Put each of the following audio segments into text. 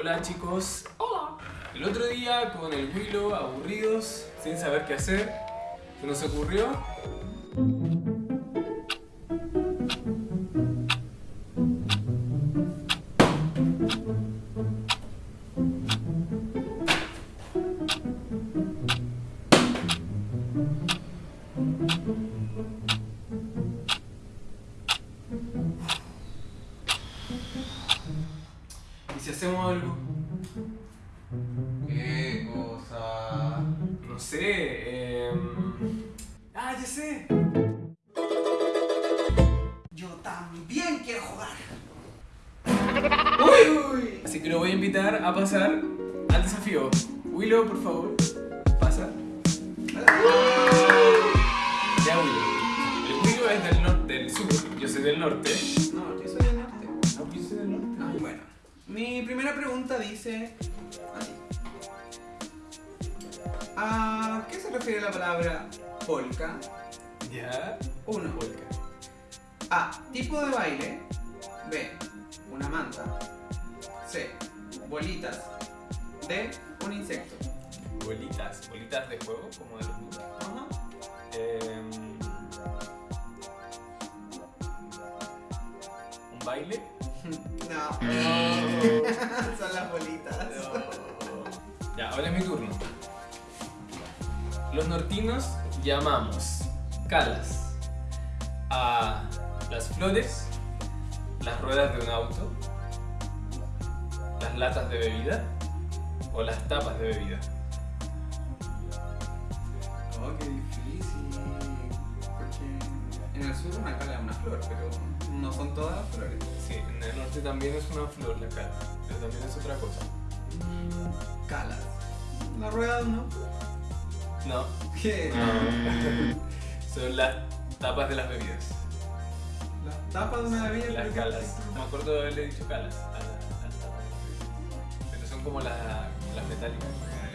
Hola chicos. Hola. El otro día con el Willow, aburridos, sin saber qué hacer, se nos ocurrió invitar a pasar al desafío. Willow, por favor, pasa. Ya, Willow. El Willow es del, norte, del sur, yo soy del norte. No, yo soy del norte. No, yo soy del norte. Bueno. Mi primera pregunta dice. ¿A qué se refiere la palabra polka? Ya. 1. Polka. A. Tipo de baile. B. Una manta. C. Bolitas. D. Un insecto. Bolitas. Bolitas de juego, como de los. Ajá. Em, ¿Un baile? No. Son las bolitas. Ya, ahora es mi turno. Los nortinos llamamos calas a las flores, las ruedas de un auto, las latas de bebida o las tapas de bebida. Oh, qué difícil. Porque en el sur una cala es una flor, pero no son todas las flores. Sí, en el norte también es una flor la cala, pero también es otra cosa. Mm, Calas. La rueda de un auto. No, ¿Qué? son las tapas de las bebidas. Las tapas de una bebida. Las calas. No me acuerdo de haberle dicho calas como las, las metálicas.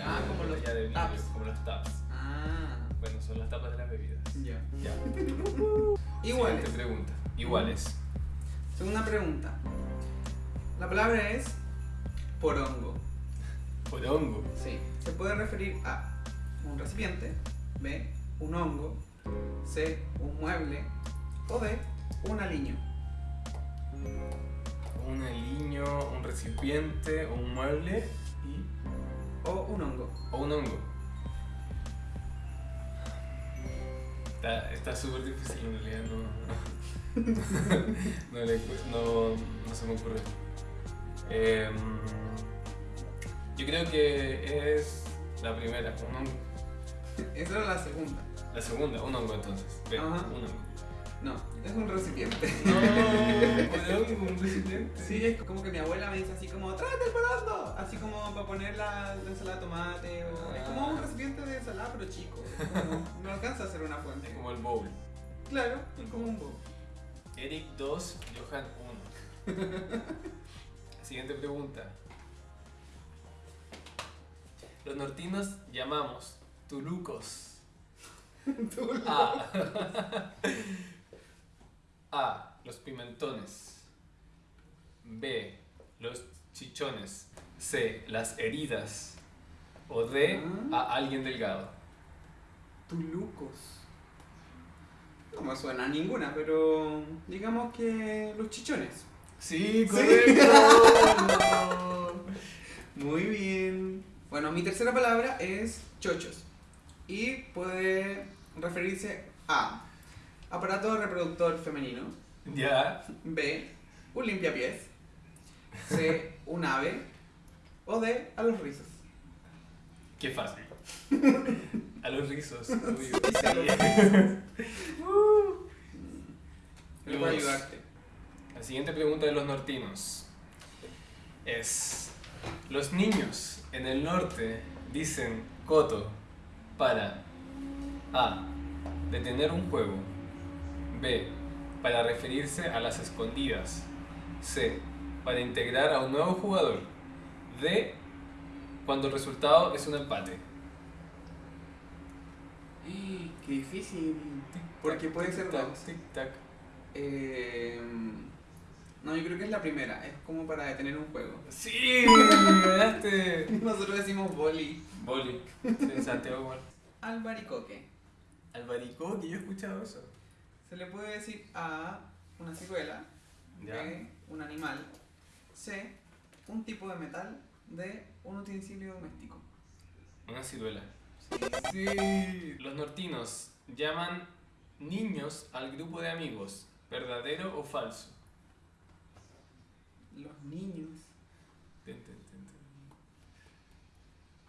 Ah, como los ya de taps. Como los taps. Ah, Bueno, son las tapas de las bebidas. ya. Ya. Iguales. Siguiente pregunta. Iguales. Segunda pregunta. La palabra es porongo. Porongo. Sí. Se puede referir a un recipiente, B, un hongo, C, un mueble o D, un aliño. Un aliño, un recipiente, un mueble y. O un hongo. o un hongo. Está está súper difícil en realidad, no. no, le no, no se me ocurre. Em, yo creo que es la primera, un hongo. Esa era la segunda. La segunda, un hongo entonces. Ve, un hongo. No, es un recipiente. No, hongo, un recipiente. Sí, es como que mi abuela me dice así como, tráete el porongo. Así como para poner la, la ensalada de tomate. O... Es como un recipiente de ensalada, pero chico. No alcanza a ser una fuente. Es como el bowl. Claro, es como un bowl. Eric 2, Johan 1. Siguiente pregunta. Los nortinos llamamos tulucos a, a los pimentones, B los chichones, C las heridas o D a alguien delgado. Tulucos. No me suena a ninguna, pero digamos que los chichones. Sí, Muy bien. Bueno, mi tercera palabra es chochos. Y puede referirse a aparato reproductor femenino. Ya. B. Un limpiapiés. C. Un ave. O D. A los rizos. Qué fácil. A los rizos. obvio. Sí, a los Sí. Me voy a Los- ayudarte. La siguiente pregunta de los nortinos es: Los niños en el norte dicen coto para A. Detener un juego. B. Para referirse a las escondidas. C. Para integrar a un nuevo jugador. D. Cuando el resultado es un empate. Qué difícil. Porque puede ser dos. tic-tac. Eh, no, yo creo que es la primera. Es como para detener un juego. Sí, ganaste. Nosotros decimos boli. Boli. En Santiago igual. Albaricoque. Albaricoque, yo he escuchado eso. Se le puede decir a una ciruela. B, un animal, C, un tipo de metal, D, un utensilio doméstico. Una ciruela. Sí. Sí. Los nortinos llaman niños al grupo de amigos. ¿Verdadero o falso? Los niños. Ten, ten, ten, ten.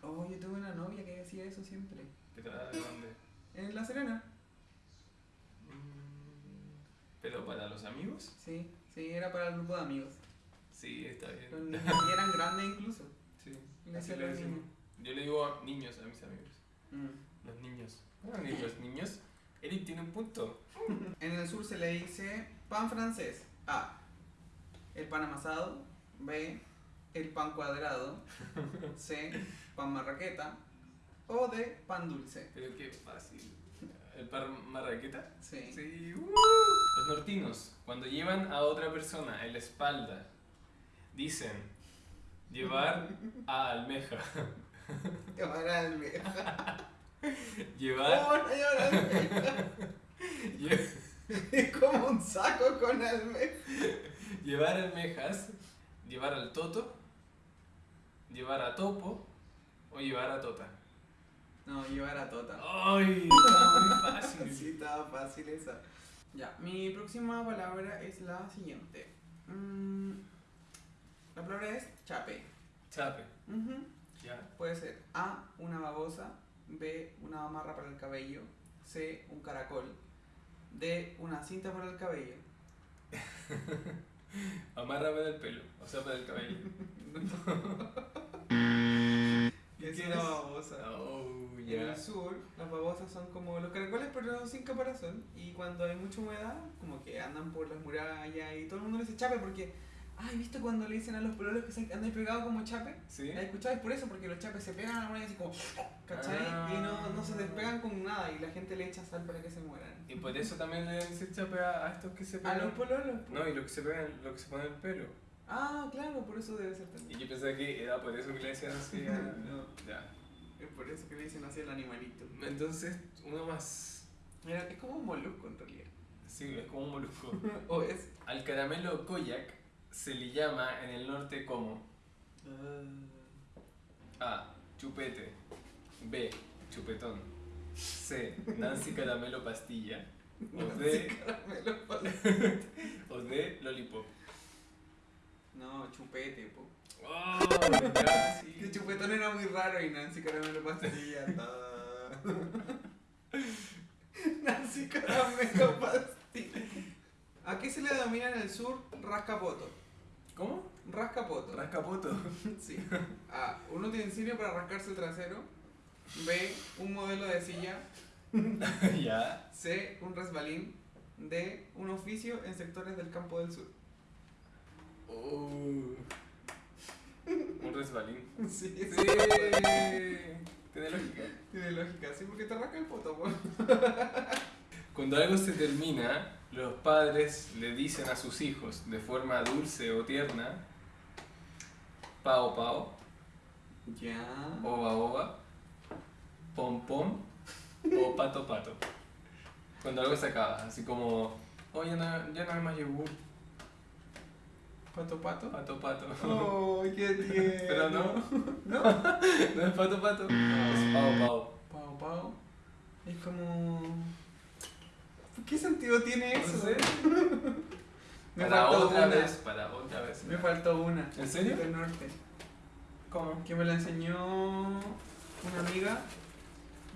Oh, yo tuve una novia que hacía eso siempre. ¿Pero a dónde? En La Serena. Mm, ¿Pero para los amigos? Sí, sí, era para el grupo de amigos. Sí, está Los bien. niños y eran grandes incluso. Sí, así los decimos. Yo le digo a niños a mis amigos. Mm. Los niños. Ni los niños. Eric tiene un punto. En el sur se le dice pan francés. A. El pan amasado. B. El pan cuadrado. C. Pan marraqueta. O D. Pan dulce. Pero qué fácil. ¿El par marraqueta? Sí. Sí. uh. Los nortinos, cuando llevan a otra persona en la espalda, dicen llevar a almeja. Llevar almeja. Llevar. ¿Cómo no llevar almeja? lle- Es como un saco con almeja. llevar almejas, llevar al toto, llevar a topo o llevar a tota. No, llevar a tota. ¡Ay! Está muy fácil. Sí, estaba fácil esa. Ya, mi próxima palabra es la siguiente. Mm, la palabra es chape. Chape. Ujú. Ya. Puede ser A, una babosa, B, una amarra para el cabello, C, un caracol, D, una cinta para el cabello. Amárrame del pelo, o sea, para el cabello. Es ¿Qué una es? babosa. Oh, En el sur, las babosas son como los caracoles, pero sin caparazón. Y cuando hay mucha humedad, como que andan por las murallas y todo el mundo le dice chape porque. Ay, ¿viste cuando le dicen a los pololos que se andan pegados como chape? ¿Sí? ¿La escuchado? Es por eso, porque los chapes se pegan a la muralla así como. ¿Cachai? Ah. Y no, no se despegan con nada y la gente le echa sal para que se mueran. Y por eso también le dicen chape a, a estos que se A pegan. los pololos. po. No, y lo que se pegan, lo que se pone en el pelo. Ah, claro, por eso debe ser Y también. yo pensaba que era por eso que le decían así. No, Ya. es por eso que le dicen así al animalito. Entonces, uno más... Mira, es como un molusco en realidad. Sí, es como un molusco. o es. Al caramelo koyak se le llama en el norte como A. Chupete B. Chupetón C. Nancy Caramelo Pastilla o D. Caramelo o D. Lollipop No, chupete, po. ¡Oh! Ya, sí. Que chupetón era muy raro y Nancy Caramelo Pastilla. Nancy Caramelo Pastilla. ¿A qué se le denomina en el sur rascapoto? ¿Cómo? Rascapoto. Rascapoto. Sí. A. Un utensilio para rascarse el trasero. B. Un modelo de silla. ya. C. Un resbalín. D. Un oficio en sectores del campo del sur. Uh. Un resbalín. Sí, Sí. Tiene lógica. Tiene lógica, sí, porque te rasca el poto, po. Cuando algo se termina, los padres le dicen a sus hijos de forma dulce o tierna, pao pao, Ya. oba oba, pom pom o pato pato. Cuando algo se acaba, así como, oh, ya no, ya no hay más yogur, ¿Pato pato? pato pato. ¡Oh, qué tierno! Pero no, ¿No? no es pato pato, es pao pao. Pau, pau. Es como. ¿Qué sentido tiene No eso? sé. Me Para faltó otra una. vez, para otra vez. Me faltó una. ¿En serio? Del norte. ¿Cómo? Que me la enseñó una amiga.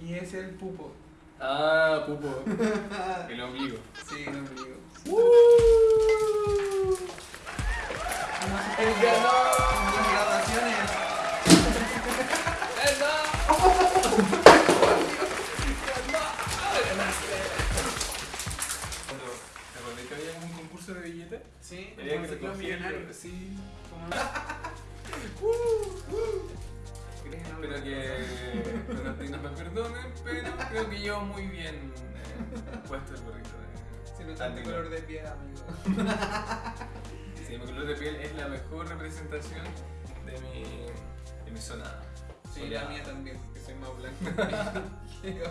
Y es el pupo. Ah, pupo, el ombligo. Sí, el ombligo. Uh. me perdonen, pero creo que llevo muy bien eh, puesto el gorrito. De... Se tu color de piel, amigo. sí, mi color de piel es la mejor representación de mi, de mi zona. Sí, la mía también, que soy más blanco que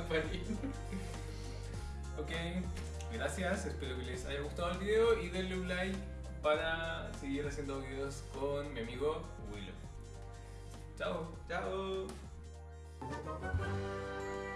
ok, gracias, espero que les haya gustado el video y denle un like para seguir haciendo videos con mi amigo Willow. Chao. Chao. Música